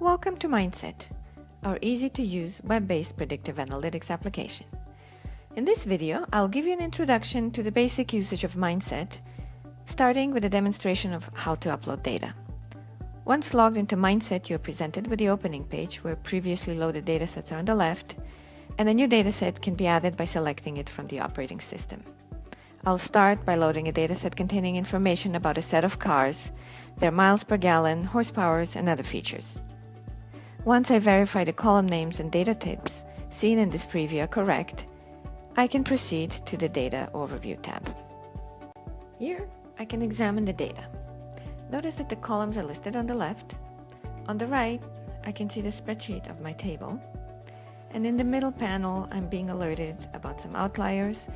Welcome to Mindset, our easy-to-use web-based predictive analytics application. In this video, I'll give you an introduction to the basic usage of Mindset, starting with a demonstration of how to upload data. Once logged into Mindset, you're presented with the opening page where previously loaded datasets are on the left, and a new dataset can be added by selecting it from the operating system. I'll start by loading a dataset containing information about a set of cars, their miles per gallon, horsepowers, and other features. Once I verify the column names and data types seen in this preview are correct, I can proceed to the Data Overview tab. Here, I can examine the data. Notice that the columns are listed on the left. On the right, I can see the spreadsheet of my table. And in the middle panel, I'm being alerted about some outliers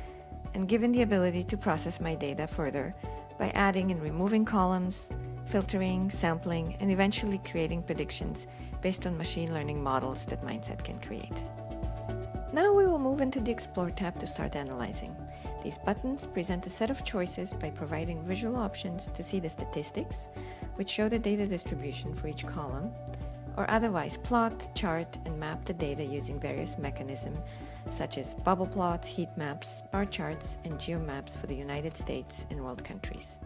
and given the ability to process my data further by adding and removing columns, filtering, sampling, and eventually creating predictions based on machine learning models that Mindset can create. Now we will move into the Explore tab to start analyzing. These buttons present a set of choices by providing visual options to see the statistics, which show the data distribution for each column, or otherwise plot, chart, and map the data using various mechanisms such as bubble plots, heat maps, bar charts, and geomaps for the United States and world countries.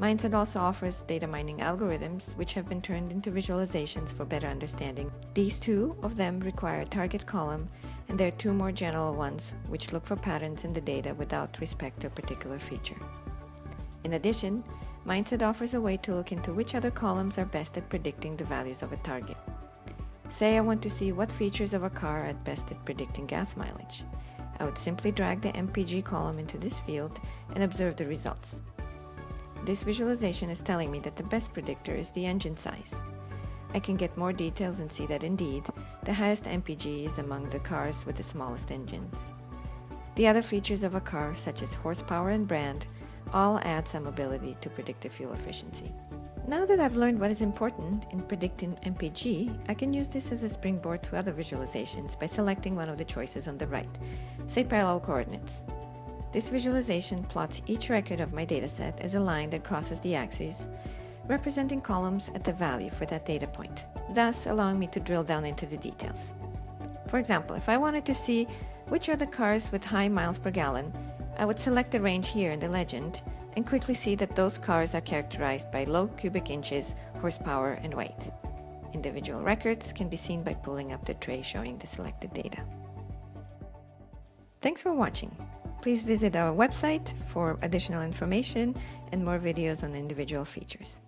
Mindset also offers data mining algorithms, which have been turned into visualizations for better understanding. These two of them require a target column, and there are two more general ones, which look for patterns in the data without respect to a particular feature. In addition, Mindset offers a way to look into which other columns are best at predicting the values of a target. Say I want to see what features of a car are best at predicting gas mileage. I would simply drag the MPG column into this field and observe the results. This visualization is telling me that the best predictor is the engine size. I can get more details and see that indeed, the highest MPG is among the cars with the smallest engines. The other features of a car, such as horsepower and brand, all add some ability to predict the fuel efficiency. Now that I've learned what is important in predicting MPG, I can use this as a springboard to other visualizations by selecting one of the choices on the right, say parallel coordinates. This visualization plots each record of my dataset as a line that crosses the axis, representing columns at the value for that data point, thus allowing me to drill down into the details. For example, if I wanted to see which are the cars with high miles per gallon, I would select the range here in the legend and quickly see that those cars are characterized by low cubic inches, horsepower, and weight. Individual records can be seen by pulling up the tray showing the selected data. Thanks for watching. Please visit our website for additional information and more videos on individual features.